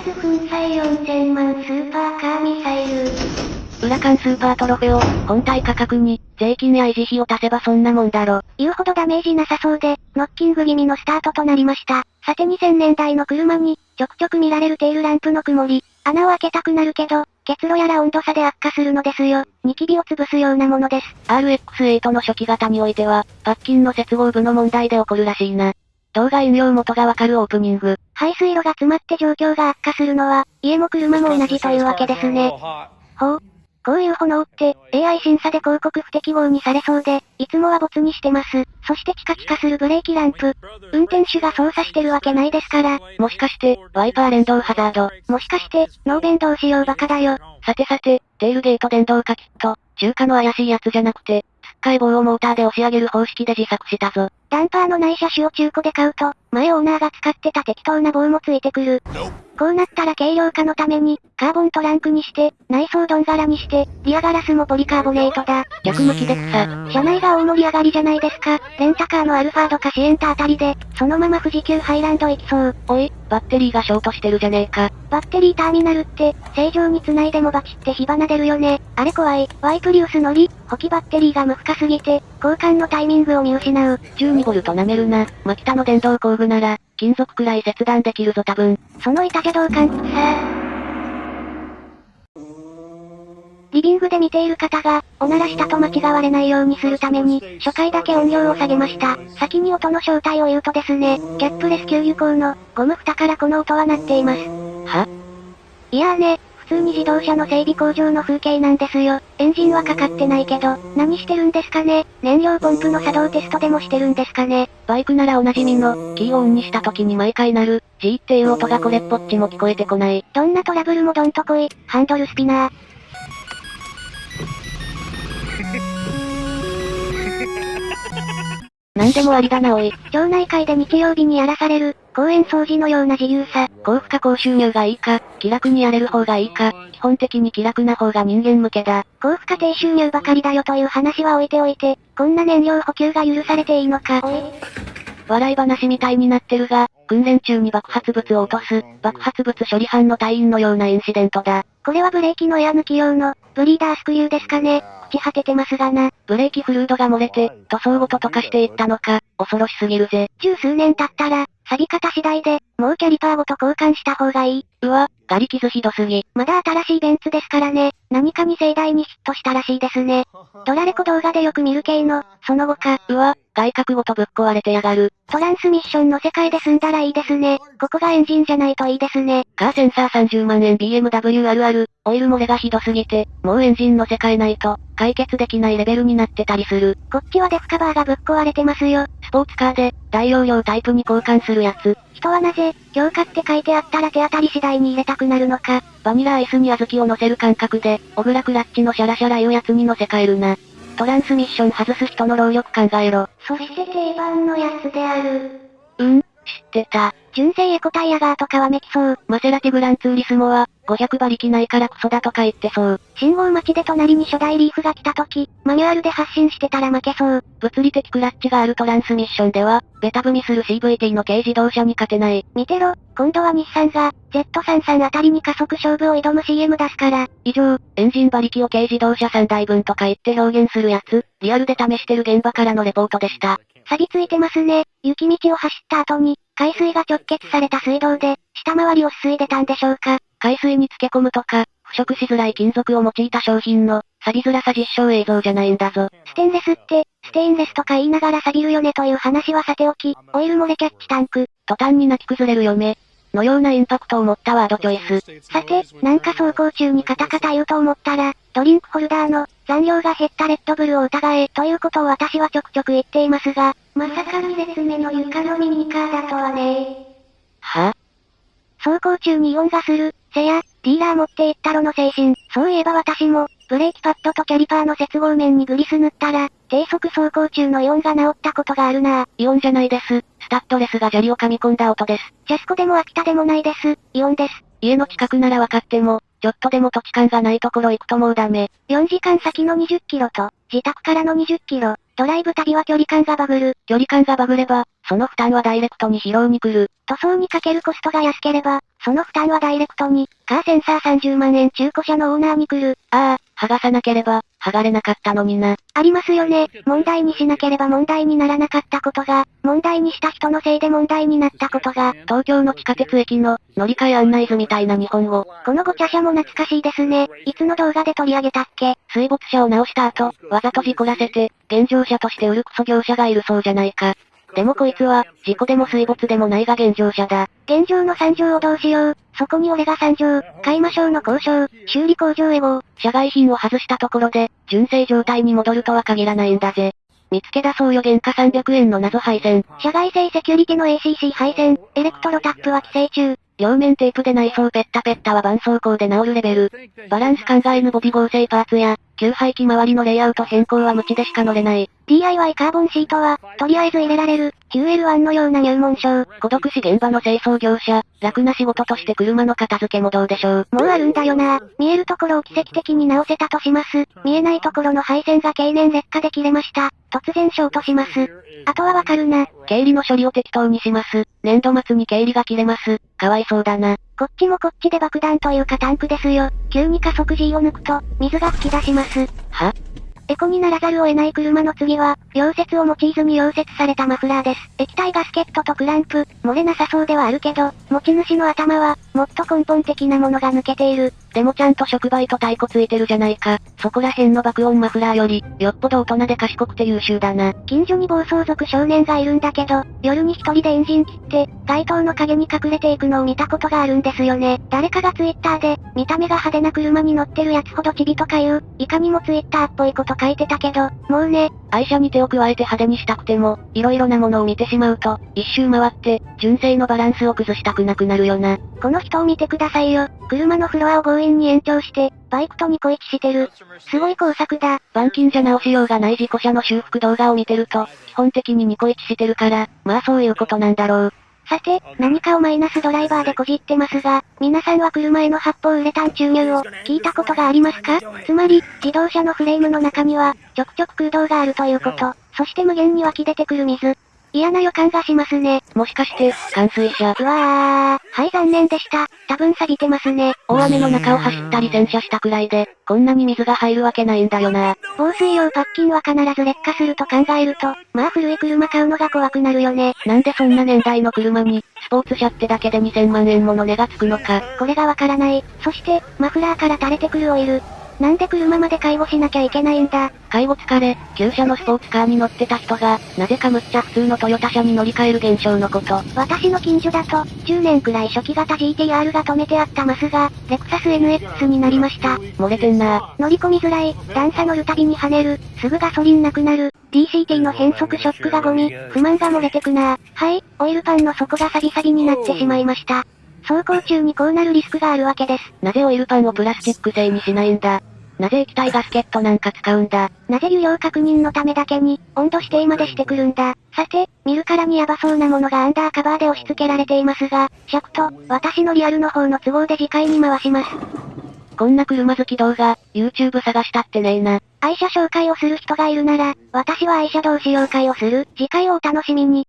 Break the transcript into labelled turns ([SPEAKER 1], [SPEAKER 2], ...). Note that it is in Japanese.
[SPEAKER 1] 発粉砕4000万スーパーカーミサイル。
[SPEAKER 2] ウラカンスーパートロフェを、本体価格に、税金や維持費を足せばそんなもんだろ。
[SPEAKER 1] 言うほどダメージなさそうで、ノッキング気味のスタートとなりました。さて2000年代の車に、ちょくちょく見られるテールランプの曇り。穴を開けたくなるけど、結露やら温度差で悪化するのですよ。ニキビを潰すようなものです。
[SPEAKER 2] RX8 の初期型においては、パッキンの接合部の問題で起こるらしいな。動画引用元がわかるオープニング。
[SPEAKER 1] 排水路が詰まって状況が悪化するのは、家も車も同じというわけですね。ほう。こういう炎って、AI 審査で広告不適合にされそうで、いつもは没にしてます。そしてチカチカするブレーキランプ。運転手が操作してるわけないですから。
[SPEAKER 2] もしかして、ワイパー連動ハザード。
[SPEAKER 1] もしかして、ノーベンどうしようバカだよ。
[SPEAKER 2] さてさて、テールゲート電動化キット。中華の怪しいやつじゃなくて、つっかい棒をモーターで押し上げる方式で自作したぞ。
[SPEAKER 1] ダンパーのない車種を中古で買うと、前オーナーが使ってた適当な棒もついてくる。こうなったら軽量化のために、カーボントランクにして、内装ドン柄にして、リアガラスもポリカーボネートだ。
[SPEAKER 2] 逆向きで草。
[SPEAKER 1] 車内が大盛り上がりじゃないですか。レンタカーのアルファードかシエンタあたりで、そのまま富士急ハイランド行きそう。
[SPEAKER 2] おい、バッテリーがショートしてるじゃねえか。
[SPEAKER 1] バッテリーターミナルって、正常に繋いでもバチって火花出るよね。あれ怖い。ワイプリウス乗り、補給バッテリーが無負荷すぎて、交換のタイミングを見失う。
[SPEAKER 2] 12ボルト舐めるな。マキタの電動工具なら、金属くらい切断できるぞ多分。
[SPEAKER 1] その板邪道感さリビングで見ている方が、おならしたと間違われないようにするために、初回だけ音量を下げました。先に音の正体を言うとですね、キャップレス給油口の、ゴム蓋からこの音は鳴っています。は？いやーね、普通に自動車の整備工場の風景なんですよ。エンジンはかかってないけど、何してるんですかね？燃料ポンプの作動テストでもしてるんですかね？
[SPEAKER 2] バイクならおなじみの、キーをオンにした時に毎回鳴る、G っていう音がこれっぽっちも聞こえてこない。
[SPEAKER 1] どんなトラブルもどんとこい、ハンドルスピナー。
[SPEAKER 2] 何でもありだなおい。
[SPEAKER 1] 町内会で日曜日にやらされる、公園掃除のような自由さ。
[SPEAKER 2] 高負荷高収入がいいか、気楽にやれる方がいいか、基本的に気楽な方が人間向けだ。
[SPEAKER 1] 高負荷低収入ばかりだよという話は置いておいて、こんな燃料補給が許されていいのか。
[SPEAKER 2] 笑い話みたいになってるが、訓練中に爆発物を落とす、爆発物処理班の隊員のようなインシデントだ。
[SPEAKER 1] これはブレーキのエア抜き用の、ブリーダースクリューですかね。朽ち果ててますがな。
[SPEAKER 2] ブレーキフルードが漏れて、塗装ごと溶かしていったのか、恐ろしすぎるぜ。
[SPEAKER 1] 十数年経ったら、錆び方次第で、もうキャリパーごと交換した方がいい。
[SPEAKER 2] うわ、ガリ傷ひどすぎ。
[SPEAKER 1] まだ新しいベンツですからね。何かに盛大にヒットしたらしいですね。ドラレコ動画でよく見る系の、その後か。
[SPEAKER 2] うわ、外角ごとぶっ壊れてやがる。
[SPEAKER 1] トランスミッションの世界で済んだらいいですね。ここがエンジンじゃないといいですね。
[SPEAKER 2] カーセンサー30万円 BMW あるある、オイル漏れがひどすぎて、もうエンジン乗せ替えないと、解決できないレベルになってたりする。
[SPEAKER 1] こっちはデフカバーがぶっ壊れてますよ。
[SPEAKER 2] スポーツカーで、大容量タイプに交換するやつ。
[SPEAKER 1] 人はなぜ、強化って書いてあったら手当たり次第に入れたくなるのか。
[SPEAKER 2] バニラアイスに小豆を乗せる感覚で、小倉クラッチのシャラシャラいうやつに乗せ替えるな。トランスミッション外す人の労力考えろ。
[SPEAKER 1] そして定番のやつである。
[SPEAKER 2] ってた。
[SPEAKER 1] 純正エコタイヤガーとかはめきそう。
[SPEAKER 2] マセラティグランツーリスモは、500馬力ないからクソだとか言ってそう。
[SPEAKER 1] 信号待ちで隣に初代リーフが来た時、マニュアルで発進してたら負けそう。
[SPEAKER 2] 物理的クラッチがあるトランスミッションでは、ベタ踏みする CVT の軽自動車に勝てない。
[SPEAKER 1] 見てろ、今度は日産が、Z33 あたりに加速勝負を挑む CM 出すから。
[SPEAKER 2] 以上、エンジン馬力を軽自動車3台分とか言って表現するやつ、リアルで試してる現場からのレポートでした。
[SPEAKER 1] 錆びついてますね。雪道を走った後に、海水が直結された水道で、下回りをすすいでたんでしょうか。
[SPEAKER 2] 海水に漬け込むとか、腐食しづらい金属を用いた商品の、錆びづらさ実証映像じゃないんだぞ。
[SPEAKER 1] ステンレスって、ステインレスとか言いながら錆びるよねという話はさておき、オイル漏れキャッチタンク。
[SPEAKER 2] 途端に泣き崩れる嫁。のようなインパクトを持ったワードチョイス。
[SPEAKER 1] さて、なんか走行中にカタカタ言うと思ったら、ドリンクホルダーの残量が減ったレッドブルを疑えということを私はちょくちょく言っていますが、まさか2列目の床のミニカーだとはね。
[SPEAKER 2] は？
[SPEAKER 1] 走行中に異音がする、せや、ディーラー持って行ったろの精神。そういえば私も、ブレーキパッドとキャリパーの接合面にグリス塗ったら、低速走行中の異音が治ったことがあるな
[SPEAKER 2] イオンじゃないです。スタッドレスが砂利を噛み込んだ音です。
[SPEAKER 1] ジャスコでもアピタでもないです。イオンです。
[SPEAKER 2] 家の近くなら分かっても、ちょっとでも土地勘がないところ行くともうダメ。
[SPEAKER 1] 4時間先の20キロと、自宅からの20キロ、ドライブ旅は距離感がバグる。
[SPEAKER 2] 距離感がバグれば、その負担はダイレクトに疲労に来る。
[SPEAKER 1] 塗装にかけるコストが安ければ、その負担はダイレクトに、カーセンサー30万円中古車のオーナーに来る。
[SPEAKER 2] ああ、剥がさなければ、剥がれなかったのにな。
[SPEAKER 1] ありますよね。問題にしなければ問題にならなかったことが、問題にした人のせいで問題になったことが、
[SPEAKER 2] 東京の地下鉄駅の、乗り換え案内図みたいな日本語。
[SPEAKER 1] このご茶車も懐かしいですね。いつの動画で取り上げたっけ？
[SPEAKER 2] 水没車を直した後、わざと事故らせて、現状車として売るクソ業者がいるそうじゃないか。でもこいつは、事故でも水没でもないが現状者だ。
[SPEAKER 1] 現状の惨状をどうしよう。そこに俺が惨状、買いましょうの交渉、修理工場へ号。
[SPEAKER 2] 社外品を外したところで、純正状態に戻るとは限らないんだぜ。見つけ出そうよ原価300円の謎配線。
[SPEAKER 1] 社外製セキュリティの ACC 配線、エレクトロタップは規制中。
[SPEAKER 2] 両面テープで内装ペッタペッタは絆創膏で治るレベル。バランス考えぬボディ合成パーツや、給排気周りのレイアウト変更は無知でしか乗れない。
[SPEAKER 1] DIY カーボンシートは、とりあえず入れられる、QL1 のような入門書。
[SPEAKER 2] 孤独死現場の清掃業者、楽な仕事として車の片付けもどうでしょう。
[SPEAKER 1] もうあるんだよな。見えるところを奇跡的に直せたとします。見えないところの配線が経年劣化で切れました。突然ショートします。あとはわかるな。
[SPEAKER 2] 経理の処理を適当にします。年度末に経理が切れます。かわいそうだな。
[SPEAKER 1] こっちもこっちで爆弾というかタンクですよ。急に加速 G を抜くと、水が噴き出します。
[SPEAKER 2] は？
[SPEAKER 1] エコにならざるを得ない車の次は、溶接を用いずに溶接されたマフラーです。液体ガスケットとクランプ、漏れなさそうではあるけど、持ち主の頭は、もっと根本的なものが抜けている。
[SPEAKER 2] でもちゃんと触媒と太鼓ついてるじゃないか。そこら辺の爆音マフラーより、よっぽど大人で賢くて優秀だな。
[SPEAKER 1] 近所に暴走族少年がいるんだけど、夜に一人でエンジン切って、街灯の影に隠れていくのを見たことがあるんですよね。誰かがツイッターで、見た目が派手な車に乗ってるやつほどチビとかいう、いかにもツイッターっぽいこと書いてたけど、もうね、
[SPEAKER 2] 愛車に手を加えて派手にしたくても、色々なものを見てしまうと、一周回って、純正のバランスを崩したくなくなるよな。
[SPEAKER 1] この人を見てくださいよ。車のフロアを強引に延長して、バイクとニコイチしてる。すごい工作だ。
[SPEAKER 2] 板金じゃ直しようがない事故車の修復動画を見てると、基本的にニコイチしてるから、まあそういうことなんだろう。
[SPEAKER 1] さて、何かをマイナスドライバーでこじってますが、皆さんは車への発泡ウレタン注入を聞いたことがありますか？つまり、自動車のフレームの中には、ちょくちょく空洞があるということ。そして無限に湧き出てくる水。嫌な予感がしますね。
[SPEAKER 2] もしかして、冠水車。
[SPEAKER 1] うわー。はい残念でした。多分錆びてますね。
[SPEAKER 2] 大雨の中を走ったり洗車したくらいで、こんなに水が入るわけないんだよな。
[SPEAKER 1] 防水用パッキンは必ず劣化すると考えると、まあ古い車買うのが怖くなるよね。
[SPEAKER 2] なんでそんな年代の車に、スポーツ車ってだけで2000万円もの値がつくのか。
[SPEAKER 1] これがわからない。そして、マフラーから垂れてくるオイル。なんで車まで介護しなきゃいけないんだ？
[SPEAKER 2] 介護疲れ、旧車のスポーツカーに乗ってた人が、なぜかむっちゃ普通のトヨタ車に乗り換える現象のこと。
[SPEAKER 1] 私の近所だと、10年くらい初期型 GTR が止めてあったマスが、レクサス NX になりました。
[SPEAKER 2] 漏れてんな
[SPEAKER 1] 乗り込みづらい、段差乗るたびに跳ねる、すぐガソリンなくなる、DCT の変速ショックがゴミ、不満が漏れてくなはい、オイルパンの底がサビサビになってしまいました。走行中にこうなるリスクがあるわけです。
[SPEAKER 2] なぜオイルパンをプラスチック製にしないんだ？なぜ液体ガスケットなんか使うんだ？
[SPEAKER 1] なぜ湯量確認のためだけに、温度指定までしてくるんだ？さて、見るからにヤバそうなものがアンダーカバーで押し付けられていますが、尺と、私のリアルの方の都合で次回に回します。
[SPEAKER 2] こんな車好き動画、YouTube 探したってねえな。
[SPEAKER 1] 愛車紹介をする人がいるなら、私は愛車同士紹介をする。次回をお楽しみに。